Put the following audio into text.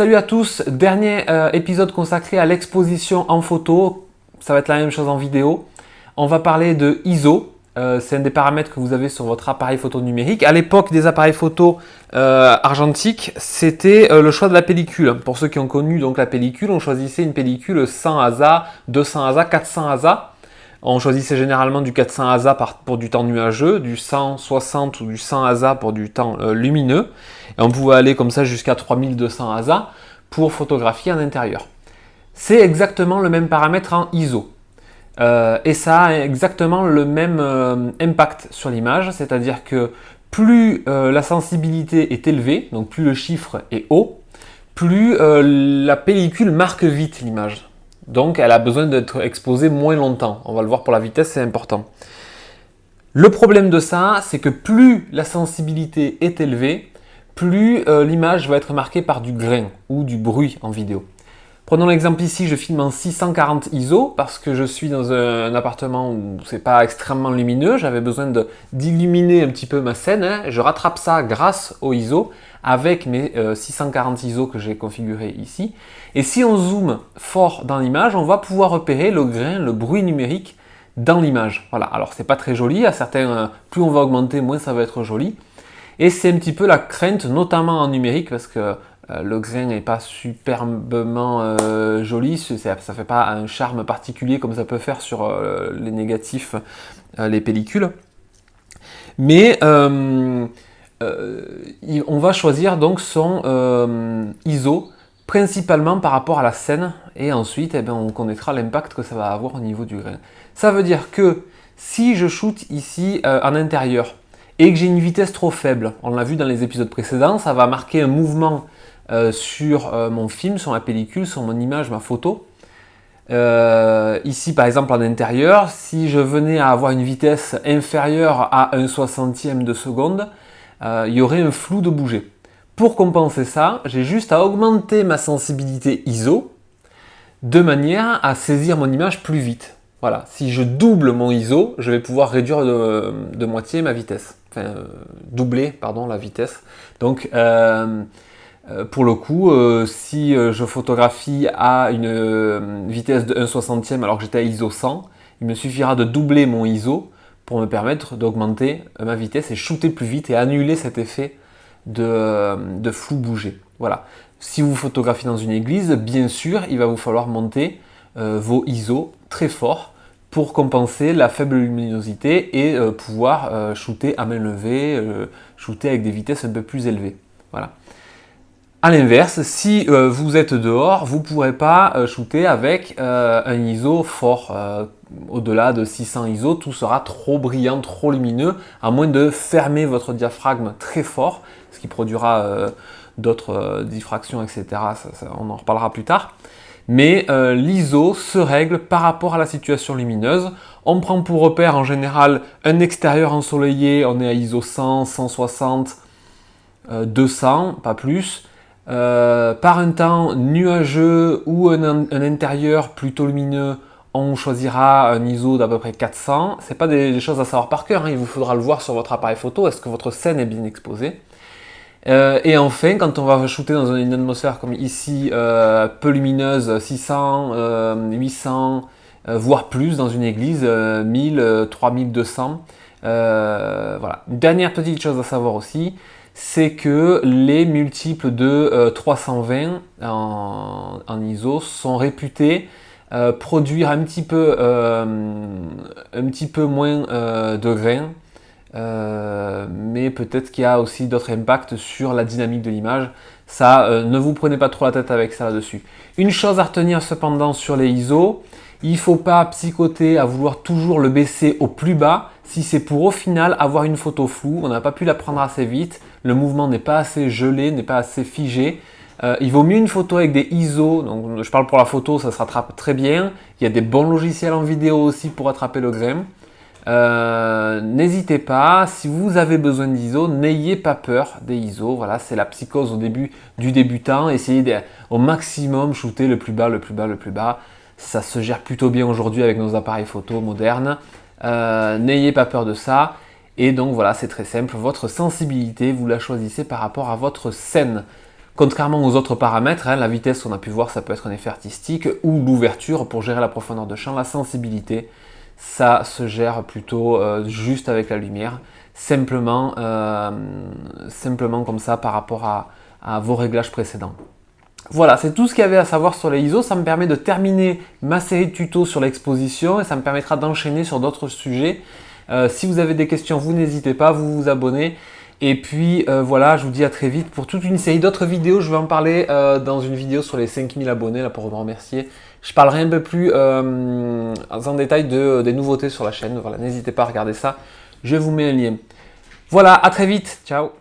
Salut à tous, dernier euh, épisode consacré à l'exposition en photo. Ça va être la même chose en vidéo. On va parler de ISO. Euh, c'est un des paramètres que vous avez sur votre appareil photo numérique. À l'époque des appareils photo euh, argentiques, c'était le choix de la pellicule. Pour ceux qui ont connu donc la pellicule, on choisissait une pellicule 100 ASA, 200 ASA, 400 ASA. On choisissait généralement du 400 ASA pour du temps nuageux, du 160 ou du 100 ASA pour du temps lumineux. Et on pouvait aller comme ça jusqu'à 3200 ASA pour photographier en intérieur. C'est exactement le même paramètre en ISO. Euh, et ça a exactement le même euh, impact sur l'image, c'est-à-dire que plus euh, la sensibilité est élevée, donc plus le chiffre est haut, plus la pellicule marque vite l'image. Donc elle a besoin d'être exposée moins longtemps. On va le voir pour la vitesse, c'est important. Le problème de ça, c'est que plus la sensibilité est élevée, plus euh, l'image va être marquée par du grain ou du bruit en vidéo. Prenons l'exemple ici, je filme en 640 ISO parce que je suis dans un, appartement où c'est pas extrêmement lumineux, j'avais besoin d'illuminer un petit peu ma scène, hein. je rattrape ça grâce au ISO avec mes 640 euh, ISO que j'ai configurés ici. Et si on zoome fort dans l'image, on va pouvoir repérer le grain, le bruit numérique dans l'image. Voilà, alors c'est pas très joli, à certains, euh, plus on va augmenter, moins ça va être joli. Et c'est un petit peu la crainte, notamment en numérique, parce que le grain n'est pas superbement euh, joli, ça ne fait pas un charme particulier comme ça peut faire sur euh, les négatifs, les pellicules. Mais on va choisir donc son ISO principalement par rapport à la scène et ensuite eh bien, on connaîtra l'impact que ça va avoir au niveau du grain. Ça veut dire que si je shoot ici en intérieur, et que j'ai une vitesse trop faible, on l'a vu dans les épisodes précédents, ça va marquer un mouvement euh, sur euh, mon film, sur ma pellicule, sur mon image, ma photo. Euh, ici par exemple en intérieur, si je venais à avoir une vitesse inférieure à 1 soixantième de seconde, il y aurait un flou de bouger. Pour compenser ça, j'ai juste à augmenter ma sensibilité ISO de manière à saisir mon image plus vite. Voilà, si je double mon ISO, je vais pouvoir réduire de moitié ma vitesse enfin, doubler pardon, la vitesse. Donc, euh, pour le coup, si je photographie à une vitesse de 1 60e alors que j'étais à ISO 100, il me suffira de doubler mon ISO pour me permettre d'augmenter ma vitesse et shooter plus vite et annuler cet effet de, flou bouger. Voilà. Si vous photographiez dans une église, bien sûr, il va vous falloir monter vos ISO très fort pour compenser la faible luminosité et euh, pouvoir euh, shooter à main levée, euh, shooter avec des vitesses un peu plus élevées. Voilà. A l'inverse, si vous êtes dehors, vous ne pourrez pas shooter avec un ISO fort. Au-delà de 600 ISO, tout sera trop brillant, trop lumineux, à moins de fermer votre diaphragme très fort, ce qui produira d'autres diffractions, etc. on en reparlera plus tard mais euh, l'ISO se règle par rapport à la situation lumineuse. On prend pour repère en général un extérieur ensoleillé, on est à ISO 100, 160, 200, pas plus. Euh, par un temps nuageux ou un, intérieur plutôt lumineux, on choisira un ISO d'à peu près 400. Ce pas des, choses à savoir par cœur, hein. il vous faudra le voir sur votre appareil photo, est-ce que votre scène est bien exposée? Euh, et enfin, quand on va shooter dans une atmosphère comme ici, euh, peu lumineuse, 600, 800, euh, voire plus dans une église, 1000, 3200. Une dernière petite chose à savoir aussi, c'est que les multiples de 320 en, en, ISO sont réputés produire un petit peu, un petit peu moins de grains euh, mais peut-être qu'il y a aussi d'autres impacts sur la dynamique de l'image. Ça, euh, ne vous prenez pas trop la tête avec ça là-dessus. Une chose à retenir cependant sur les ISO, il ne faut pas psychoter à vouloir toujours le baisser au plus bas si c'est pour au final avoir une photo floue, on n'a pas pu la prendre assez vite, le mouvement n'est pas assez gelé, n'est pas assez figé. Euh, il vaut mieux une photo avec des ISO, je parle pour la photo, ça se rattrape très bien. Il y a des bons logiciels en vidéo aussi pour attraper le grain. Euh, n'hésitez pas, si vous avez besoin d'ISO, n'ayez pas peur des ISO. Voilà, c'est la psychose au début du débutant. Essayez au maximum shooter le plus bas, le plus bas, le plus bas. Ça se gère plutôt bien aujourd'hui avec nos appareils photo modernes. Euh, n'ayez pas peur de ça. Et donc voilà, c'est très simple. Votre sensibilité, vous la choisissez par rapport à votre scène. Contrairement aux autres paramètres, hein, la vitesse, on a pu voir, ça peut être un effet artistique, ou l'ouverture pour gérer la profondeur de champ, la sensibilité, ça se gère plutôt euh, juste avec la lumière, simplement, euh, simplement comme ça par rapport à, vos réglages précédents. Voilà, c'est tout ce qu'il y avait à savoir sur les ISO. Ça me permet de terminer ma série de tutos sur l'exposition et ça me permettra d'enchaîner sur d'autres sujets. Euh, si vous avez des questions, vous n'hésitez pas, vous vous abonnez. Et puis euh, voilà, je vous dis à très vite pour toute une série d'autres vidéos. Je vais en parler euh, dans une vidéo sur les 5000 abonnés là pour vous remercier. Je parlerai un peu plus en détail de, des nouveautés sur la chaîne. Voilà, n'hésitez pas à regarder ça. Je vous mets un lien. Voilà, à très vite. Ciao